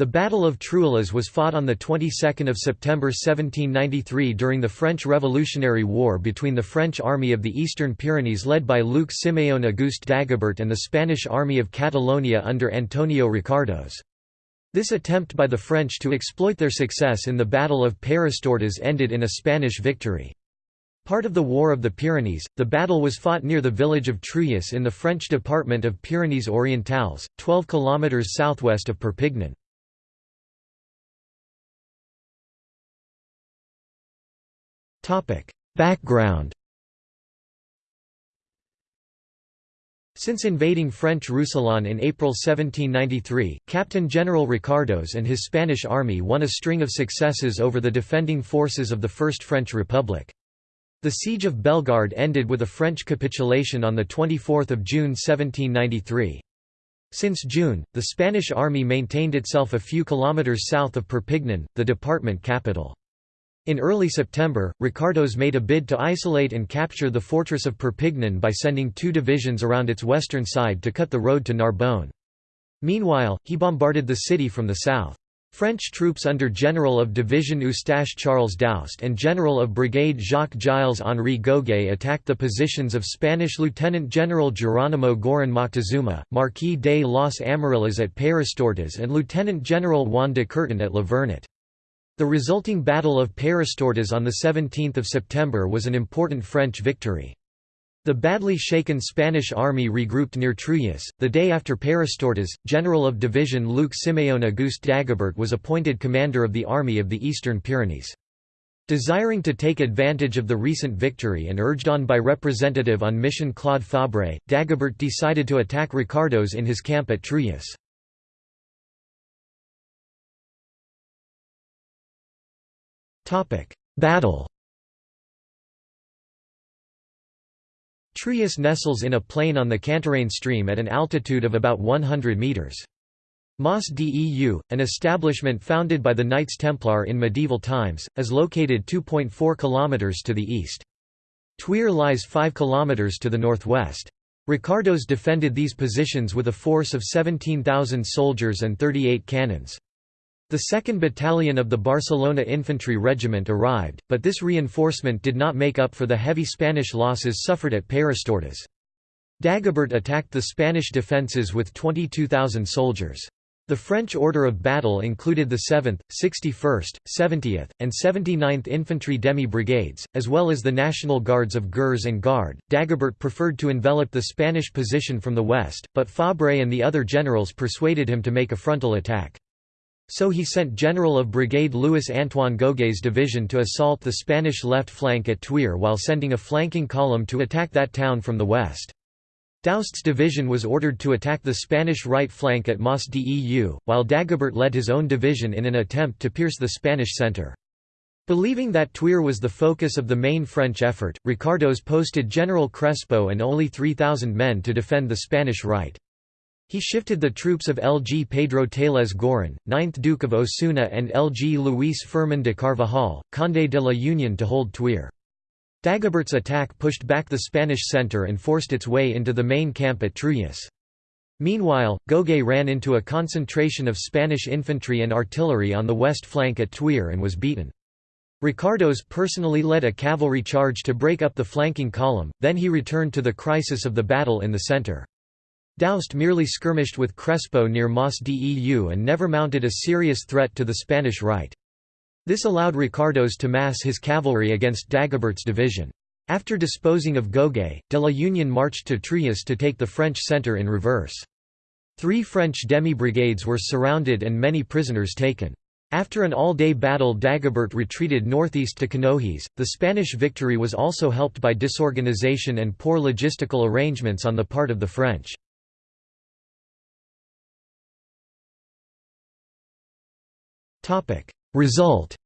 The Battle of Truillas was fought on the 22nd of September 1793 during the French Revolutionary War between the French Army of the Eastern Pyrenees led by Luc Siméon Auguste Dagobert and the Spanish Army of Catalonia under Antonio Ricardos. This attempt by the French to exploit their success in the Battle of Peyrestortes ended in a Spanish victory. Part of the War of the Pyrenees, the battle was fought near the village of Trouillas in the French department of Pyrenees Orientales, 12 km southwest of Perpignan. Background Since invading French Roussillon in April 1793, Captain General Ricardos and his Spanish army won a string of successes over the defending forces of the First French Republic. The Siege of Bellegarde ended with a French capitulation on 24 June 1793. Since June, the Spanish army maintained itself a few kilometers south of Perpignan, the department capital. In early September, Ricardos made a bid to isolate and capture the fortress of Perpignan by sending two divisions around its western side to cut the road to Narbonne. Meanwhile, he bombarded the city from the south. French troops under General of Division Eustache Charles Daoust and General of Brigade Jacques Gilles Henri Goguet attacked the positions of Spanish Lieutenant General Geronimo Girón Moctezuma, Marquis de los Amarillas at Peyrestortes and Lieutenant General Juan de Courten at La Vernet. The resulting Battle of Peyrestortes on 17 September was an important French victory. The badly shaken Spanish army regrouped near Trouillas. The day after Peyrestortes, General of Division Luc Siméon Auguste Dagobert was appointed commander of the Army of the Eastern Pyrenees. Desiring to take advantage of the recent victory and urged on by representative on mission Claude Fabre, Dagobert decided to attack Ricardos in his camp at Trouillas. Battle Trouillas nestles in a plain on the Cantarane stream at an altitude of about 100 metres. Mas Deu, an establishment founded by the Knights Templar in medieval times, is located 2.4 kilometres to the east. Thuir lies 5 kilometres to the northwest. Ricardos defended these positions with a force of 17,000 soldiers and 38 cannons. The 2nd Battalion of the Barcelona Infantry Regiment arrived, but this reinforcement did not make up for the heavy Spanish losses suffered at Peyrestortes. Dagobert attacked the Spanish defences with 22,000 soldiers. The French order of battle included the 7th, 61st, 70th, and 79th Infantry demi-brigades, as well as the National Guards of Gers and Gard. Dagobert preferred to envelop the Spanish position from the west, but Fabre and the other generals persuaded him to make a frontal attack. So he sent General of Brigade Louis-Antoine Goguet's division to assault the Spanish left flank at Thuir while sending a flanking column to attack that town from the west. Daoust's division was ordered to attack the Spanish right flank at Mas Deu, while Dagobert led his own division in an attempt to pierce the Spanish centre. Believing that Thuir was the focus of the main French effort, Ricardos posted General Crespo and only 3,000 men to defend the Spanish right. He shifted the troops of L.G. Pedro Téllez-Girón, 9th Duke of Osuna and L.G. Luis Fermin de Carvajal, Conde de la Union to hold Thuir. Dagobert's attack pushed back the Spanish centre and forced its way into the main camp at Trouillas. Meanwhile, Goguet ran into a concentration of Spanish infantry and artillery on the west flank at Thuir and was beaten. Ricardos personally led a cavalry charge to break up the flanking column, then he returned to the crisis of the battle in the centre. Daoust merely skirmished with Crespo near Mas Deu and never mounted a serious threat to the Spanish right. This allowed Ricardos to mass his cavalry against Dagobert's division. After disposing of Goguet, de la Union marched to Trouillas to take the French centre in reverse. Three French demi-brigades were surrounded and many prisoners taken. After an all-day battle Dagobert retreated northeast to Canohès. The Spanish victory was also helped by disorganization and poor logistical arrangements on the part of the French. Result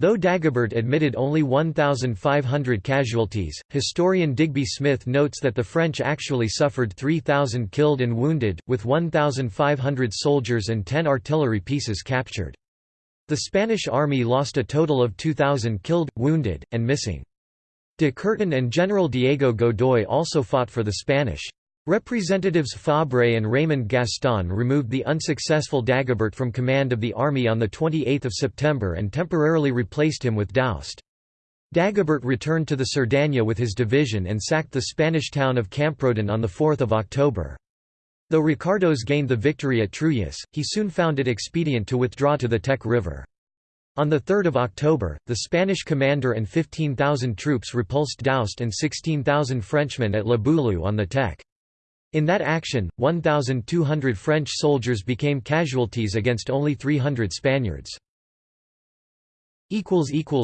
Though Dagobert admitted only 1,500 casualties, historian Digby Smith notes that the French actually suffered 3,000 killed and wounded, with 1,500 soldiers and 10 artillery pieces captured. The Spanish army lost a total of 2,000 killed, wounded, and missing. De Courten and General Diego Godoy also fought for the Spanish. Representatives Fabre and Raymond Gaston removed the unsuccessful Dagobert from command of the army on 28 September and temporarily replaced him with Daoust. Dagobert returned to the Cerdanya with his division and sacked the Spanish town of Camprodon on 4 October. Though Ricardos gained the victory at Trulles, he soon found it expedient to withdraw to the Tech River. On 3 October, the Spanish commander and 15,000 troops repulsed Daoust and 16,000 Frenchmen at La Boulou on the Tech. In that action, 1,200 French soldiers became casualties against only 300 Spaniards.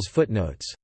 Footnotes